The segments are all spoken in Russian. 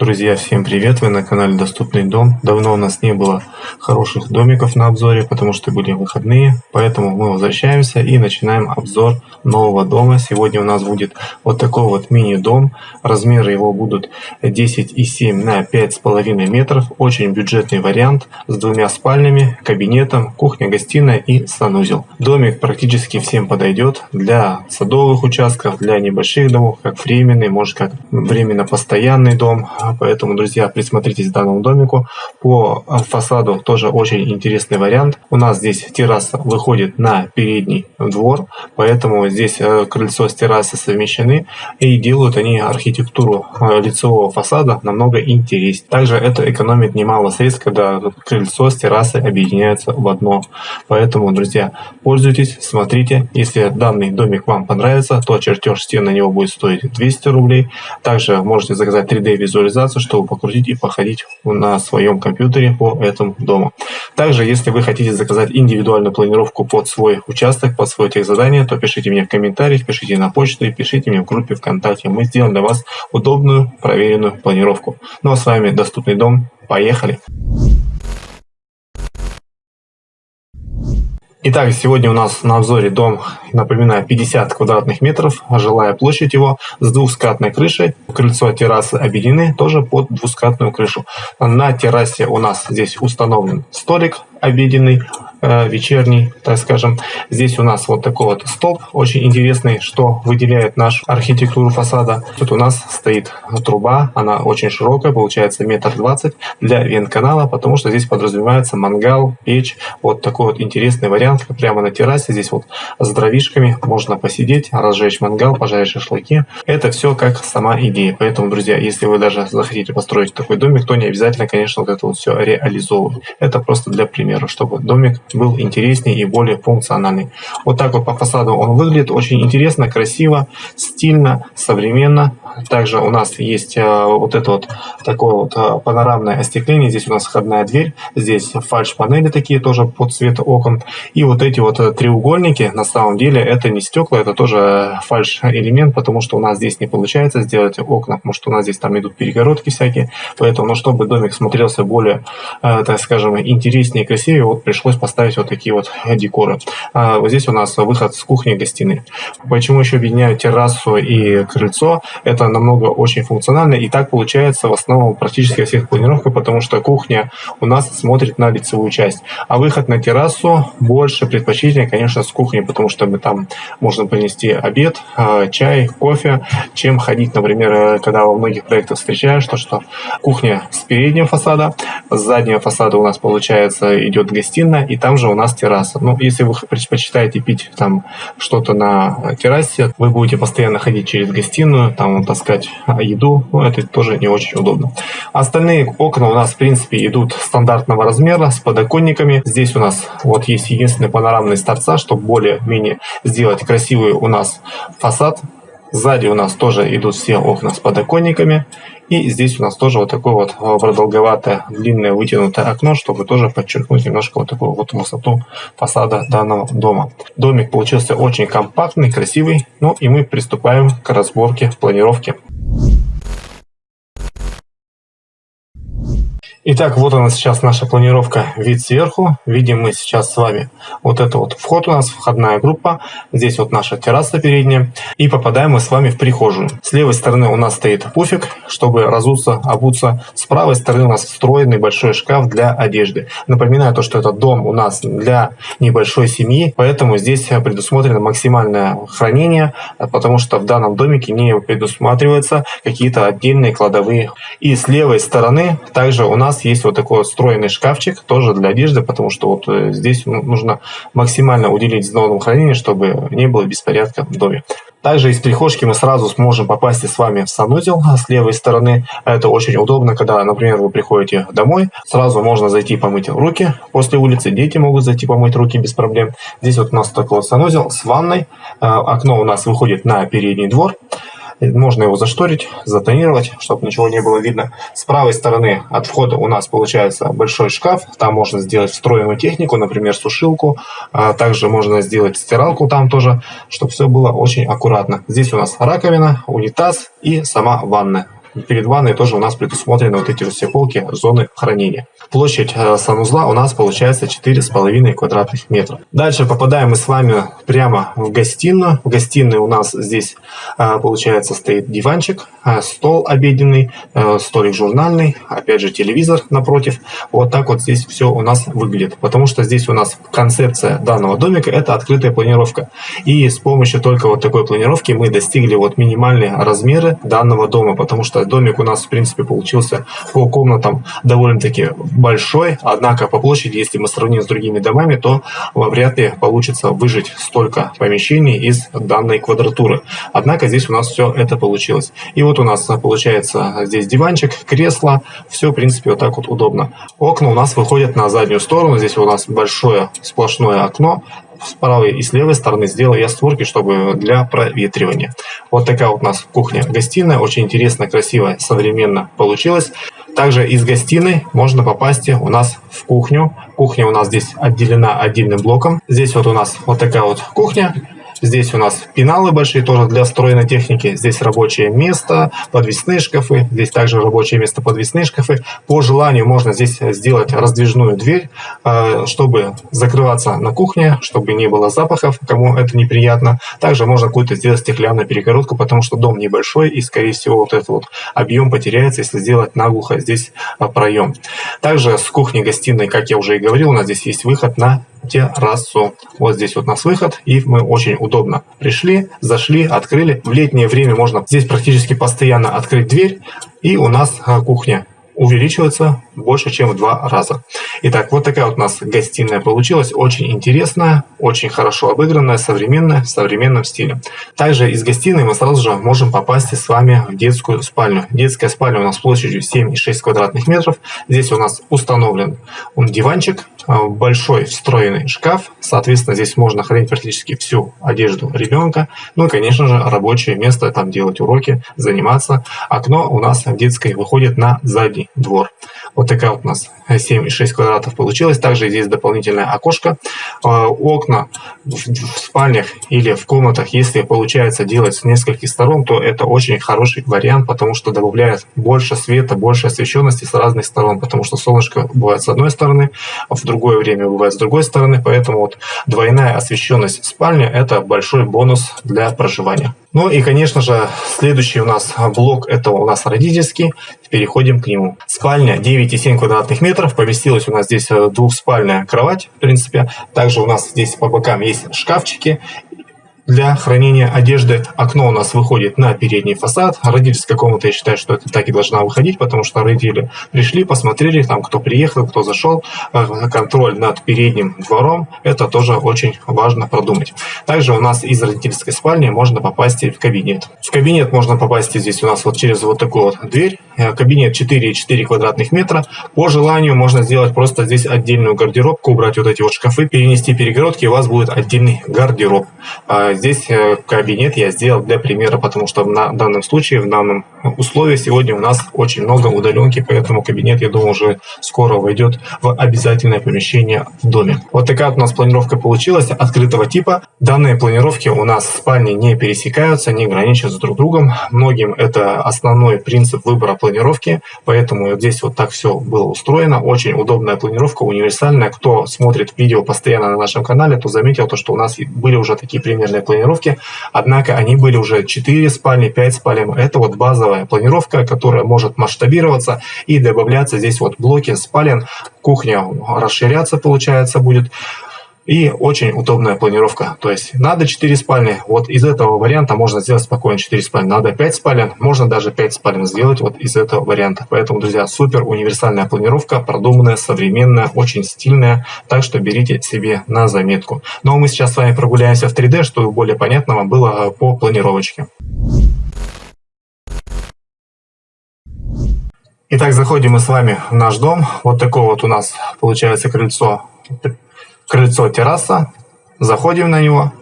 Друзья, всем привет! Вы на канале Доступный дом. Давно у нас не было хороших домиков на обзоре, потому что были выходные. Поэтому мы возвращаемся и начинаем обзор нового дома. Сегодня у нас будет вот такой вот мини-дом. Размеры его будут 10,7 на 5,5 метров. Очень бюджетный вариант с двумя спальнями, кабинетом, кухня-гостиная и санузел. Домик практически всем подойдет для садовых участков, для небольших домов, как временный, может как временно постоянный дом Поэтому, друзья, присмотритесь к данному домику. По фасаду тоже очень интересный вариант. У нас здесь терраса выходит на передний двор, поэтому здесь э, крыльцо с террасой совмещены и делают они архитектуру э, лицевого фасада намного интереснее. Также это экономит немало средств, когда крыльцо с террасой объединяются в одно. Поэтому, друзья, пользуйтесь, смотрите. Если данный домик вам понравится, то чертеж стен на него будет стоить 200 рублей. Также можете заказать 3D организацию, чтобы покрутить и походить на своем компьютере по этому дому. Также, если вы хотите заказать индивидуальную планировку под свой участок, под свое техзадание, то пишите мне в комментариях, пишите на почту и пишите мне в группе ВКонтакте. Мы сделаем для вас удобную, проверенную планировку. Ну а с вами Доступный дом. Поехали! Итак, сегодня у нас на обзоре дом, напоминаю, 50 квадратных метров, жилая площадь его с двухскатной крышей, крыльцо террасы объединены тоже под двускатную крышу. На террасе у нас здесь установлен столик обеденный, э, вечерний, так скажем. Здесь у нас вот такой вот столб, очень интересный, что выделяет нашу архитектуру фасада. Тут у нас стоит труба, она очень широкая, получается метр двадцать для вентканала, потому что здесь подразумевается мангал, печь. Вот такой вот интересный вариант, прямо на террасе. Здесь вот с дровишками можно посидеть, разжечь мангал, пожарить шашлыки. Это все как сама идея. Поэтому, друзья, если вы даже захотите построить такой домик, то не обязательно, конечно, вот это вот все реализовывать. Это просто для примера, чтобы домик был интереснее и более функциональный. Вот так вот по фасаду он выглядит. Очень интересно, красиво, стильно, современно. Также у нас есть э, вот это вот такое вот э, панорамное остекление. Здесь у нас входная дверь. Здесь фальш-панели такие тоже под цвет окон. И вот эти вот э, треугольники, на самом деле, это не стекла, это тоже фальш-элемент, потому что у нас здесь не получается сделать окна, потому что у нас здесь там идут перегородки всякие. Поэтому, ну, чтобы домик смотрелся более, так скажем, интереснее и красивее, вот пришлось поставить вот такие вот декоры. А вот здесь у нас выход с кухни и гостиной. Почему еще объединяют террасу и крыльцо? Это намного очень функционально, и так получается в основном практически всех планировках, потому что кухня у нас смотрит на лицевую часть, а выход на террасу больше предпочтительнее, конечно, с кухни, потому что мы там можно принести обед, а, чай, кофе, чем ходить, например, когда во многих проектах встречаешь, то что кухня с переднего фасада, с заднего фасада у нас получается идет гостиная, и там же у нас терраса. Ну, если вы предпочитаете пить там что-то на террасе, вы будете постоянно ходить через гостиную, там таскать еду, ну, это тоже не очень удобно. Остальные окна у нас, в принципе, идут стандартного размера, с подоконниками. Здесь у нас вот есть единственный панорамный с торца, чтобы более-менее сделать красивый у нас фасад. Сзади у нас тоже идут все окна с подоконниками. И здесь у нас тоже вот такое вот а, продолговатое, длинное вытянутое окно, чтобы тоже подчеркнуть немножко вот такую вот высоту фасада данного дома. Домик получился очень компактный, красивый. Ну и мы приступаем к разборке планировки. Итак, вот она сейчас наша планировка, вид сверху. Видим мы сейчас с вами вот это вот вход у нас, входная группа. Здесь вот наша терраса передняя. И попадаем мы с вами в прихожую. С левой стороны у нас стоит пуфик, чтобы разуться, обуться. С правой стороны у нас встроенный большой шкаф для одежды. Напоминаю то, что этот дом у нас для небольшой семьи, поэтому здесь предусмотрено максимальное хранение, потому что в данном домике не предусматриваются какие-то отдельные кладовые. И с левой стороны также у нас нас есть вот такой вот встроенный шкафчик, тоже для одежды, потому что вот э, здесь нужно максимально уделить зону хранения, чтобы не было беспорядка в доме. Также из прихожки мы сразу сможем попасть с вами в санузел с левой стороны. Это очень удобно, когда, например, вы приходите домой, сразу можно зайти помыть руки после улицы, дети могут зайти помыть руки без проблем. Здесь вот у нас такой вот санузел с ванной, э, окно у нас выходит на передний двор. Можно его зашторить, затонировать, чтобы ничего не было видно. С правой стороны от входа у нас получается большой шкаф. Там можно сделать встроенную технику, например, сушилку. А также можно сделать стиралку там тоже, чтобы все было очень аккуратно. Здесь у нас раковина, унитаз и сама ванная. перед ванной тоже у нас предусмотрены вот эти вот все полки, зоны хранения. Площадь э, санузла у нас получается 4,5 квадратных метра. Дальше попадаем мы с вами прямо в гостиную. В гостиной у нас здесь э, получается стоит диванчик, стол обеденный, столик журнальный, опять же телевизор напротив. Вот так вот здесь все у нас выглядит. Потому что здесь у нас концепция данного домика это открытая планировка. И с помощью только вот такой планировки мы достигли вот минимальные размеры данного дома. Потому что домик у нас в принципе получился по комнатам довольно-таки большой, однако по площади, если мы сравним с другими домами, то вряд ли получится выжить столько помещений из данной квадратуры. Однако здесь у нас все это получилось. И вот у нас получается здесь диванчик, кресло, все в принципе вот так вот удобно. Окна у нас выходят на заднюю сторону, здесь у нас большое сплошное окно, с правой и с левой стороны сделал я створки, чтобы для проветривания. Вот такая вот у нас кухня-гостиная, очень интересно, красиво, современно получилось. Также из гостиной можно попасть у нас в кухню. Кухня у нас здесь отделена отдельным блоком. Здесь вот у нас вот такая вот кухня. Здесь у нас пеналы большие тоже для встроенной техники. Здесь рабочее место, подвесные шкафы. Здесь также рабочее место, подвесные шкафы. По желанию можно здесь сделать раздвижную дверь, э, чтобы закрываться на кухне, чтобы не было запахов, кому это неприятно. Также можно какую-то сделать стеклянную перегородку, потому что дом небольшой и, скорее всего, вот этот вот объем потеряется, если сделать наглухо здесь э, проем. Также с кухни-гостиной, как я уже и говорил, у нас здесь есть выход на террасу. Вот здесь вот у нас выход, и мы очень удобно пришли, зашли, открыли. В летнее время можно здесь практически постоянно открыть дверь, и у нас а, кухня увеличивается больше, чем в два раза. Итак, вот такая вот у нас гостиная получилась. Очень интересная, очень хорошо обыгранная, современная, в современном стиле. Также из гостиной мы сразу же можем попасть с вами в детскую спальню. Детская спальня у нас площадью 7,6 квадратных метров. Здесь у нас установлен диванчик, большой встроенный шкаф. Соответственно, здесь можно хранить практически всю одежду ребенка. Ну и, конечно же, рабочее место, там делать уроки, заниматься. Окно у нас в детской выходит на задний двор. Вот такая вот у нас 7,6 квадратов получилось. Также здесь дополнительное окошко. А, окна в спальнях или в комнатах, если получается делать с нескольких сторон, то это очень хороший вариант, потому что добавляет больше света, больше освещенности с разных сторон, потому что солнышко бывает с одной стороны, а в другое время бывает с другой стороны, поэтому вот двойная освещенность спальни – это большой бонус для проживания. Ну и, конечно же, следующий у нас блок – это у нас родительский. Переходим к нему. Спальня 9,7 квадратных метров. Поместилась у нас здесь э, двухспальная кровать, в принципе. Также у нас здесь по бокам есть шкафчики для хранения одежды. Окно у нас выходит на передний фасад. Родительская комната, я считаю, что это так и должна выходить, потому что родители пришли, посмотрели, там кто приехал, кто зашел. Э, контроль над передним двором, это тоже очень важно продумать. Также у нас из родительской спальни можно попасть в кабинет. В кабинет можно попасть здесь у нас вот через вот такую вот дверь. Э, кабинет 4,4 квадратных метра. По желанию можно сделать просто здесь отдельную гардеробку, убрать вот эти вот шкафы, перенести перегородки, и у вас будет отдельный гардероб. Здесь э, кабинет я сделал для примера, потому что на данном случае, в данном условии сегодня у нас очень много удаленки, поэтому кабинет, я думаю, уже скоро войдет в обязательное помещение в доме. Вот такая у нас планировка получилась открытого типа. Данные планировки у нас спальни не пересекаются, не граничат с друг другом. Многим это основной принцип выбора планировки, поэтому здесь вот так все было устроено. Очень удобная планировка, универсальная. Кто смотрит видео постоянно на нашем канале, то заметил то, что у нас были уже такие примерные планировки, однако они были уже 4 спальни, 5 спален. Это вот базовая планировка, которая может масштабироваться и добавляться здесь вот блоки спален, кухня расширяться получается будет. И очень удобная планировка. То есть надо 4 спальни. Вот из этого варианта можно сделать спокойно 4 спальни. Надо 5 спален. Можно даже 5 спален сделать вот из этого варианта. Поэтому, друзья, супер универсальная планировка. Продуманная, современная, очень стильная. Так что берите себе на заметку. Ну а мы сейчас с вами прогуляемся в 3D, чтобы более понятно вам было по планировочке. Итак, заходим мы с вами в наш дом. Вот такое вот у нас получается крыльцо крыльцо, терраса, заходим на него.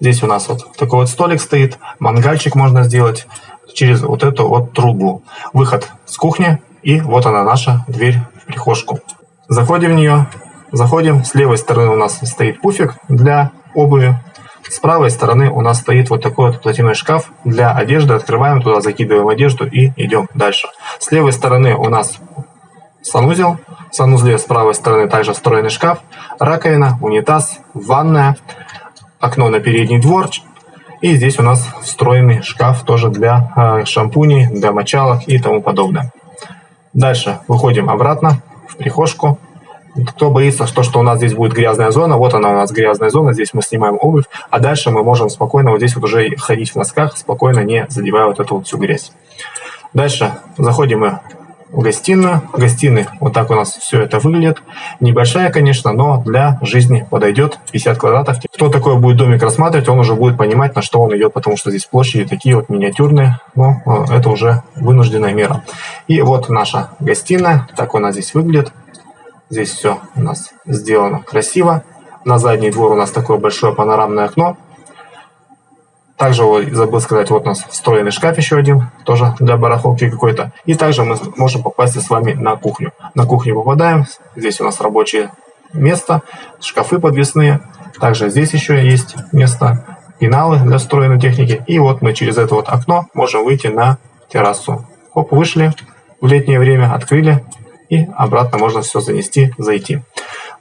Здесь у нас вот такой вот столик стоит, мангальчик можно сделать через вот эту вот трубу. Выход с кухни, и вот она наша дверь в прихожку. Заходим в нее, заходим, с левой стороны у нас стоит пуфик для обуви, С правой стороны у нас стоит вот такой вот платяной шкаф для одежды. Открываем туда, закидываем одежду и идем дальше. С левой стороны у нас санузел. Санузле с правой стороны также встроенный шкаф, раковина, унитаз, ванная, окно на передний двор. И здесь у нас встроенный шкаф тоже для э, шампуней, для мочалок и тому подобное. Дальше выходим обратно в прихожку. Кто боится, что, что у нас здесь будет грязная зона, вот она у нас грязная зона, здесь мы снимаем обувь, а дальше мы можем спокойно вот здесь вот уже ходить в носках, спокойно не задевая вот эту вот всю грязь. Дальше заходим мы В гостиной вот так у нас все это выглядит. Небольшая, конечно, но для жизни подойдет. 50 квадратов. Кто такой будет домик рассматривать, он уже будет понимать, на что он идет, потому что здесь площади такие вот миниатюрные. Но э, это уже вынужденная мера. И вот наша гостиная. Так у нас здесь выглядит. Здесь все у нас сделано красиво. На задний двор у нас такое большое панорамное окно. Также забыл сказать, вот у нас встроенный шкаф еще один, тоже для барахолки какой-то. И также мы можем попасть с вами на кухню. На кухню попадаем, здесь у нас рабочее место, шкафы подвесные. Также здесь еще есть место, пеналы для встроенной техники. И вот мы через это вот окно можем выйти на террасу. Оп, вышли в летнее время, открыли и обратно можно все занести, зайти.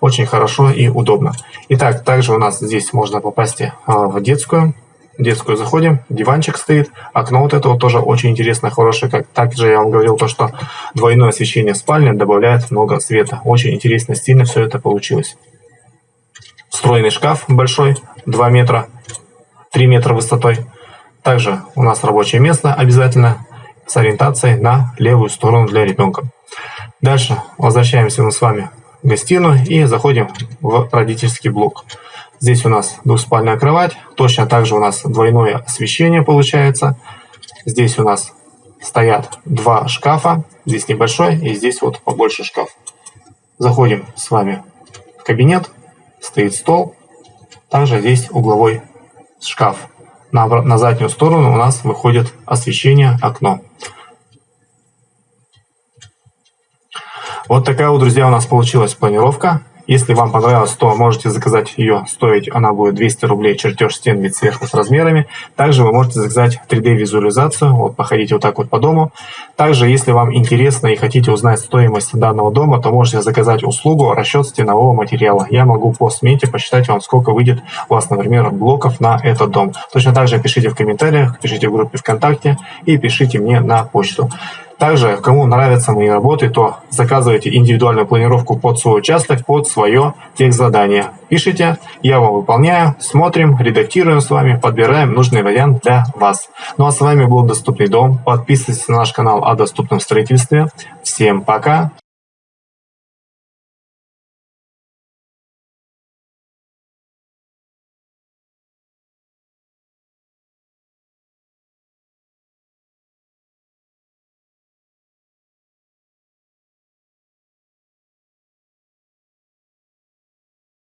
Очень хорошо и удобно. Итак, также у нас здесь можно попасть а, в детскую детскую заходим, диванчик стоит, окно вот это вот тоже очень интересное, хорошее. Как также я вам говорил то, что двойное освещение в спальне добавляет много света. Очень интересно, стильно все это получилось. Встроенный шкаф большой, 2 метра, 3 метра высотой. Также у нас рабочее место обязательно с ориентацией на левую сторону для ребенка. Дальше возвращаемся мы с вами в гостиную и заходим в родительский блок. Здесь у нас двухспальная кровать. Точно так же у нас двойное освещение получается. Здесь у нас стоят два шкафа. Здесь небольшой и здесь вот побольше шкаф. Заходим с вами в кабинет. Стоит стол. Также здесь угловой шкаф. На, на заднюю сторону у нас выходит освещение окно. Вот такая вот, друзья, у нас получилась планировка. Если вам понравилось, то можете заказать ее. Стоить она будет 200 рублей, чертеж стен, вид сверху с размерами. Также вы можете заказать 3D-визуализацию, вот походите вот так вот по дому. Также, если вам интересно и хотите узнать стоимость данного дома, то можете заказать услугу расчет стенового материала. Я могу по смете посчитать вам, сколько выйдет у вас, например, блоков на этот дом. Точно так же пишите в комментариях, пишите в группе ВКонтакте и пишите мне на почту. Также, кому нравятся мои работы, то заказывайте индивидуальную планировку под свой участок, под свое техзадание. Пишите, я вам выполняю, смотрим, редактируем с вами, подбираем нужный вариант для вас. Ну а с вами был Доступный дом. Подписывайтесь на наш канал о доступном строительстве. Всем пока!